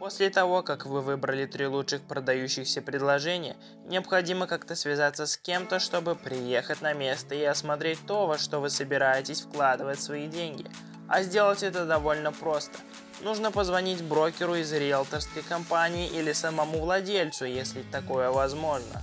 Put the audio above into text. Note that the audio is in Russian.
После того, как вы выбрали три лучших продающихся предложения, необходимо как-то связаться с кем-то, чтобы приехать на место и осмотреть то, во что вы собираетесь вкладывать свои деньги. А сделать это довольно просто. Нужно позвонить брокеру из риэлторской компании или самому владельцу, если такое возможно.